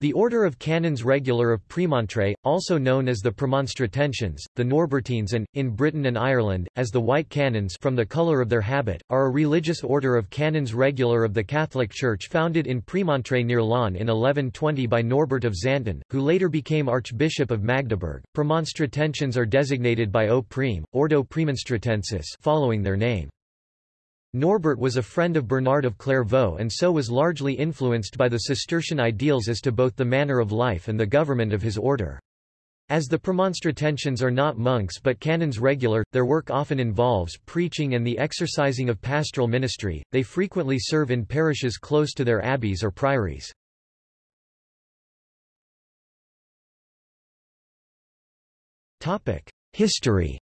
The Order of Canons Regular of Premontre, also known as the Premonstratensians, the Norbertines and, in Britain and Ireland, as the White Canons from the colour of their habit, are a religious order of Canons Regular of the Catholic Church founded in Premontre near Laon in 1120 by Norbert of Xanten, who later became Archbishop of Magdeburg. Premonstratensians are designated by O Prime, Ordo Premonstratensis following their name. Norbert was a friend of Bernard of Clairvaux and so was largely influenced by the Cistercian ideals as to both the manner of life and the government of his order. As the Premonstratensians are not monks but canons regular, their work often involves preaching and the exercising of pastoral ministry, they frequently serve in parishes close to their abbeys or priories. History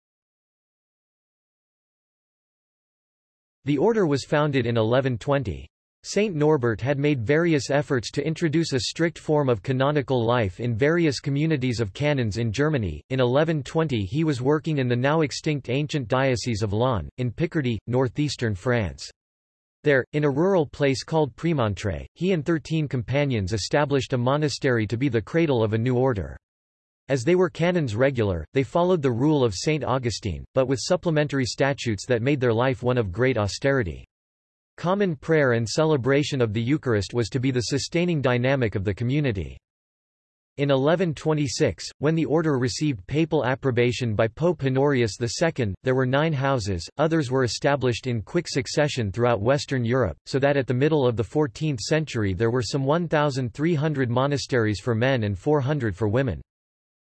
The order was founded in 1120. Saint Norbert had made various efforts to introduce a strict form of canonical life in various communities of canons in Germany. In 1120 he was working in the now extinct ancient diocese of Laon, in Picardy, northeastern France. There, in a rural place called Premontre, he and thirteen companions established a monastery to be the cradle of a new order. As they were canons regular, they followed the rule of St. Augustine, but with supplementary statutes that made their life one of great austerity. Common prayer and celebration of the Eucharist was to be the sustaining dynamic of the community. In 1126, when the order received papal approbation by Pope Honorius II, there were nine houses, others were established in quick succession throughout Western Europe, so that at the middle of the 14th century there were some 1,300 monasteries for men and 400 for women.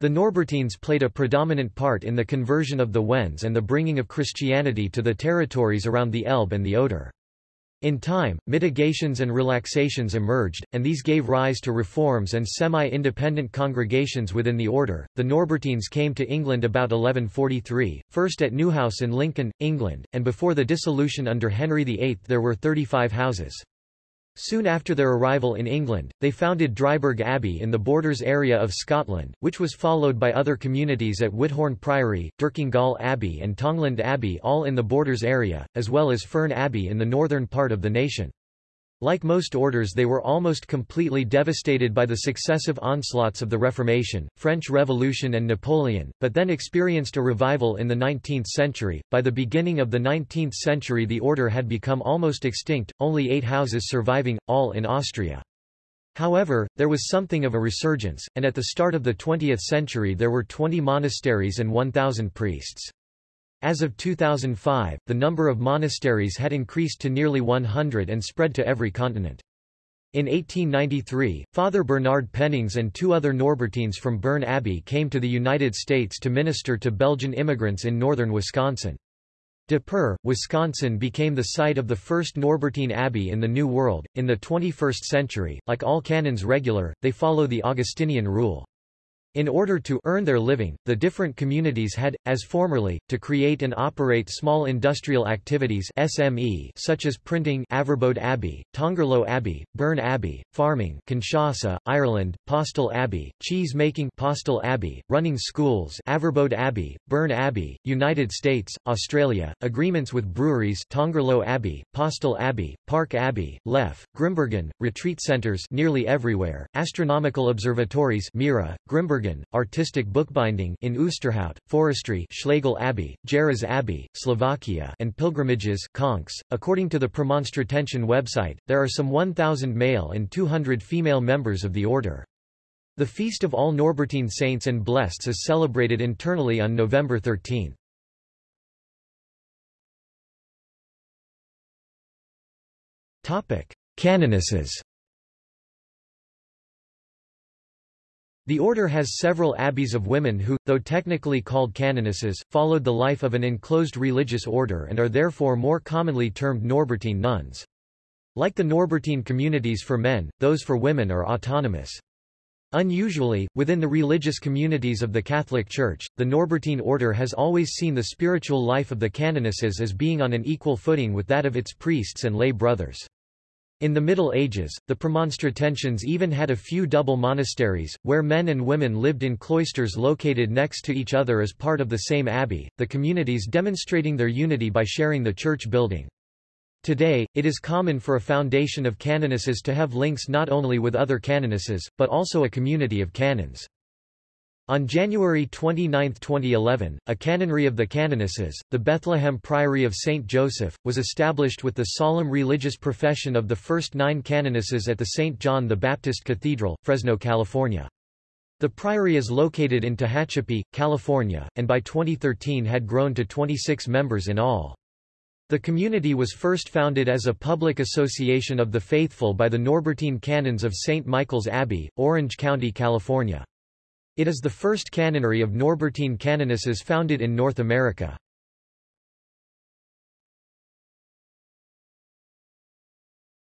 The Norbertines played a predominant part in the conversion of the Wends and the bringing of Christianity to the territories around the Elbe and the Oder. In time, mitigations and relaxations emerged, and these gave rise to reforms and semi-independent congregations within the order. The Norbertines came to England about 1143, first at Newhouse in Lincoln, England, and before the dissolution under Henry VIII there were 35 houses. Soon after their arrival in England, they founded Dryburgh Abbey in the Borders area of Scotland, which was followed by other communities at Whithorn Priory, Dercongal Abbey and Tongland Abbey all in the Borders area, as well as Fearn Abbey in the northern part of the nation. Like most orders they were almost completely devastated by the successive onslaughts of the Reformation, French Revolution and Napoleon, but then experienced a revival in the 19th century. By the beginning of the 19th century the order had become almost extinct, only eight houses surviving, all in Austria. However, there was something of a resurgence, and at the start of the 20th century there were 20 monasteries and 1,000 priests. As of 2005, the number of monasteries had increased to nearly 100 and spread to every continent. In 1893, Father Bernard Pennings and two other Norbertines from Berne Abbey came to the United States to minister to Belgian immigrants in northern Wisconsin. De Pere, Wisconsin became the site of the first Norbertine Abbey in the New World. In the 21st century, like all canons regular, they follow the Augustinian rule. In order to earn their living, the different communities had, as formerly, to create and operate small industrial activities SME such as printing Averbode Abbey, Tongerlo Abbey, Berne Abbey, farming Kinshasa, Ireland, Postel Abbey, cheese making Postel Abbey, running schools Averbode Abbey, Berne Abbey, United States, Australia, agreements with breweries Tongerlo Abbey, Postel Abbey, Park Abbey, Leffe, Grimbergen, retreat centers nearly everywhere, astronomical observatories Mira, Grimbergen Bergen, artistic bookbinding in Oosterhout, forestry Schlägl Abbey, Jarez Abbey, Slovakia and pilgrimages Conques. .According to the Premonstratensian website, there are some 1,000 male and 200 female members of the order. The Feast of All Norbertine Saints and Blesseds is celebrated internally on November 13. Canonesses The order has several abbeys of women who, though technically called canonesses, followed the life of an enclosed religious order and are therefore more commonly termed Norbertine nuns. Like the Norbertine communities for men, those for women are autonomous. Unusually, within the religious communities of the Catholic Church, the Norbertine order has always seen the spiritual life of the canonesses as being on an equal footing with that of its priests and lay brothers. In the Middle Ages, the Premonstratensians even had a few double monasteries, where men and women lived in cloisters located next to each other as part of the same abbey, the communities demonstrating their unity by sharing the church building. Today, it is common for a foundation of canonesses to have links not only with other canonesses, but also a community of canons. On January 29, 2011, a canonry of the canonesses, the Bethlehem Priory of St. Joseph, was established with the solemn religious profession of the first nine canonesses at the St. John the Baptist Cathedral, Fresno, California. The priory is located in Tehachapi, California, and by 2013 had grown to 26 members in all. The community was first founded as a public association of the faithful by the Norbertine Canons of St. Michael's Abbey, Orange County, California. It is the first canonry of Norbertine canonesses founded in North America.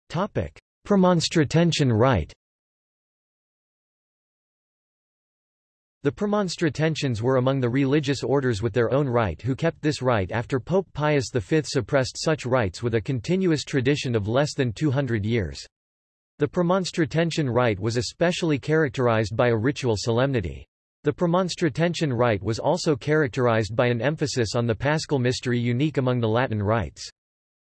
Premonstratensian rite The Premonstratensians were among the religious orders with their own rite who kept this rite after Pope Pius V suppressed such rites with a continuous tradition of less than 200 years. The Premonstratensian rite was especially characterized by a ritual solemnity. The Premonstratensian rite was also characterized by an emphasis on the paschal mystery unique among the Latin rites.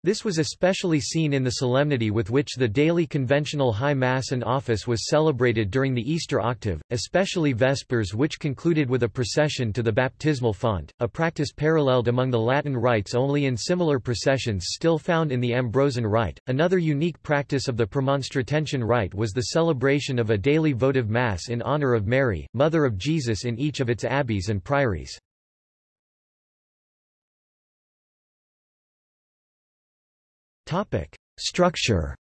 This was especially seen in the solemnity with which the daily conventional High Mass and Office was celebrated during the Easter octave, especially Vespers which concluded with a procession to the baptismal font, a practice paralleled among the Latin rites only in similar processions still found in the Ambrosian rite. Another unique practice of the Premonstratensian rite was the celebration of a daily votive Mass in honor of Mary, Mother of Jesus in each of its abbeys and priories. Topic. Structure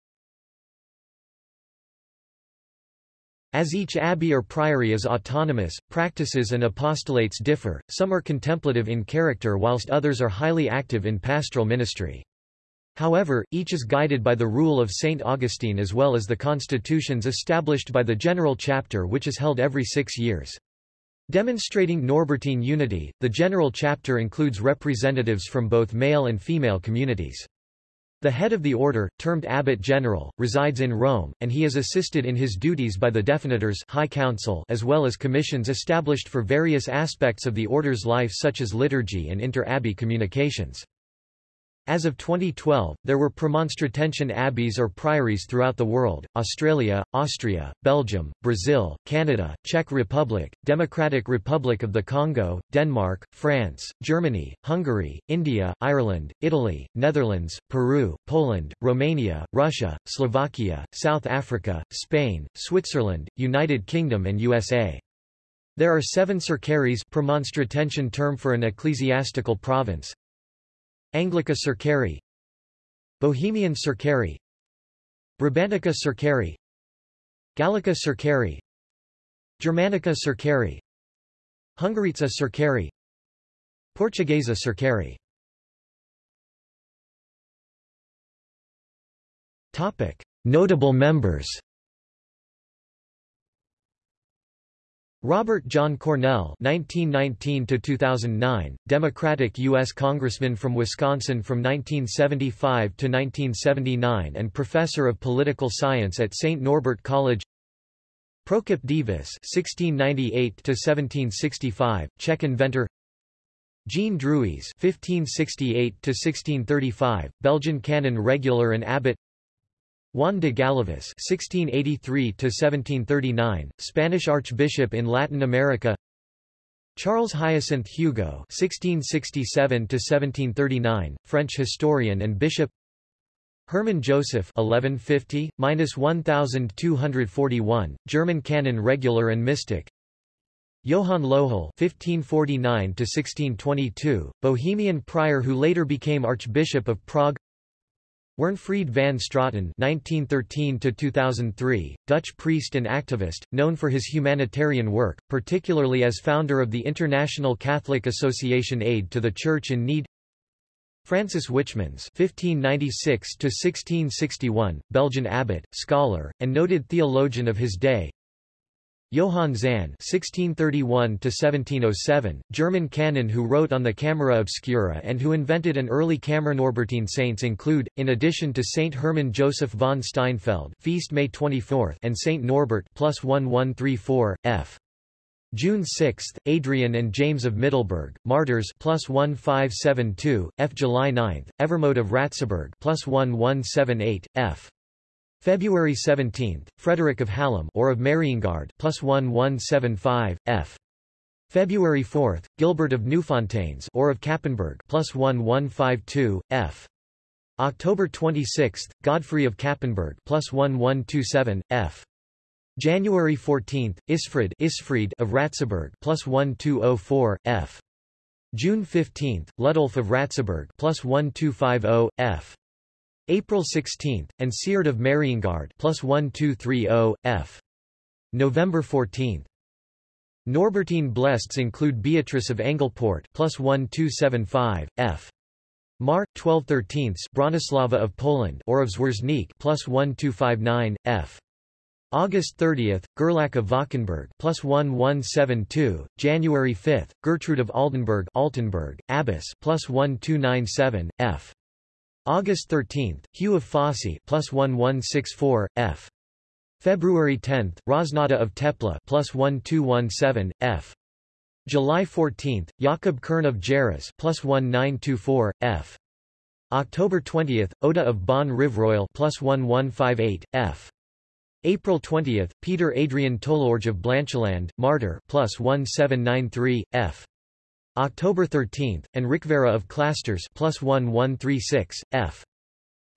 As each abbey or priory is autonomous, practices and apostolates differ, some are contemplative in character whilst others are highly active in pastoral ministry. However, each is guided by the rule of St. Augustine as well as the constitutions established by the General Chapter which is held every six years. Demonstrating Norbertine unity, the General Chapter includes representatives from both male and female communities. The head of the order, termed abbot general, resides in Rome, and he is assisted in his duties by the Definitors High Council as well as commissions established for various aspects of the order's life such as liturgy and inter-abbey communications. As of 2012, there were Premonstratensian abbeys or priories throughout the world, Australia, Austria, Belgium, Brazil, Canada, Czech Republic, Democratic Republic of the Congo, Denmark, France, Germany, Hungary, India, Ireland, Italy, Netherlands, Peru, Poland, Romania, Russia, Slovakia, South Africa, Spain, Switzerland, United Kingdom and USA. There are seven circaries Premonstratensian term for an ecclesiastical province, Anglica Cercari Bohemian Cercari Brabantica Cercari Gallica Cercari Germanica Cercari Hungaritza Cercari Portuguesa Cercari. Notable members Robert John Cornell (1919–2009), Democratic U.S. Congressman from Wisconsin from 1975 to 1979 and professor of political science at St. Norbert College. Prokop Divis (1698–1765), Czech inventor. Jean Druys (1568–1635), Belgian canon regular and abbot. Juan de Gálvez (1683–1739), Spanish Archbishop in Latin America. Charles Hyacinth Hugo (1667–1739), French historian and bishop. Hermann Joseph (1150–1241), German canon regular and mystic. Johann Lohel (1549–1622), Bohemian prior who later became Archbishop of Prague. Werenfried van Straaten (1913–2003), Dutch priest and activist, known for his humanitarian work, particularly as founder of the International Catholic Association Aid to the Church in Need. Francis Wichmans (1596–1661), Belgian abbot, scholar, and noted theologian of his day. Johann Zahn (1631–1707), German canon who wrote on the Camera Obscura and who invented an early camera. Norbertine saints include, in addition to Saint Hermann Joseph von Steinfeld, feast May 24, and Saint Norbert plus 1134 f. June 6, Adrian and James of Middelburg, Martyrs plus 1572, F. July 9, Evermode of Ratzeburg plus 1178, F. February 17, Frederick of Hallum or of Mariengard plus 1175, F. February 4, Gilbert of Newfontaines or of Cappenberg plus 1152, F. October 26, Godfrey of Cappenberg plus 1127, F. January 14, Isfried, Isfried of Ratzeburg plus 1204, F. June 15, Ludolf of Ratzeburg plus 1250, F. April 16, and Sierd of Mariengard plus 1230, F. November 14. Norbertine Blests include Beatrice of Engelport plus 1275, F. Mar. 1213 Bronislava of Poland or of Zwerznik plus 1259, F. August 30, Gerlach of Valkenburg plus 1172, January 5, Gertrude of Altenburg Altenburg, Abbess plus 1297, F. August 13, Hugh of Fossey plus 1164, F. February 10, Hroznata of Teplá plus 1217, F. July 14, Jakob Kern of Geras plus 1924, F. October 20, Oda of Bonn Rivroyal plus 1158, F. April 20, Peter Adrian Toulorge of Blancheland, Martyr plus 1793, f. October 13, and Ricvera of Clasters plus 1136, f.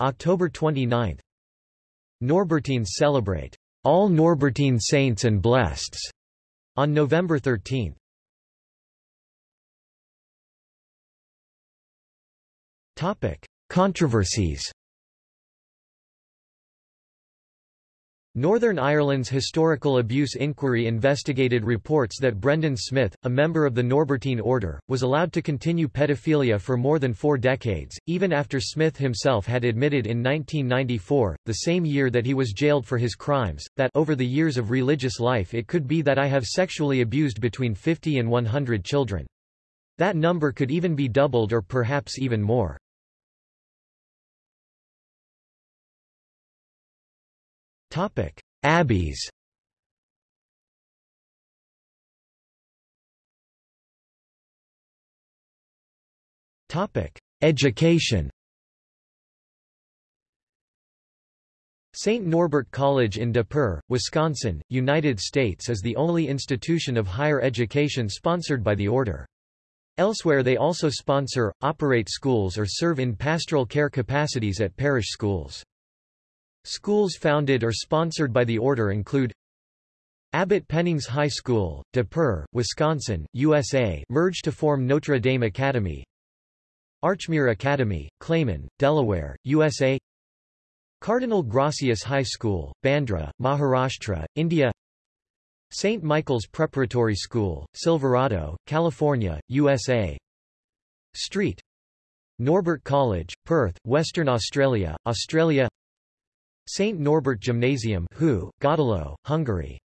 October 29. Norbertines celebrate all Norbertine saints and blesseds on November 13. Topic: Controversies. Northern Ireland's Historical Abuse Inquiry investigated reports that Brendan Smith, a member of the Norbertine Order, was allowed to continue pedophilia for more than four decades, even after Smith himself had admitted in 1994, the same year that he was jailed for his crimes, that over the years of religious life it could be that I have sexually abused between 50 and 100 children. That number could even be doubled or perhaps even more. Topic: Abbeys. Topic: Education. St. Norbert College in De Pere, Wisconsin, United States is the only institution of higher education sponsored by the order. Elsewhere they also sponsor, operate schools or serve in pastoral care capacities at parish schools. Schools founded or sponsored by the order include Abbot Pennings High School, De Pere, Wisconsin, USA merged to form Notre Dame Academy Archmere Academy, Claymont, Delaware, USA Cardinal Gracias High School, Bandra, Maharashtra, India St. Michael's Preparatory School, Silverado, California, USA Street Norbert College, Perth, Western Australia, Australia St. Norbert Gymnasium Hoo, Godalo, Hungary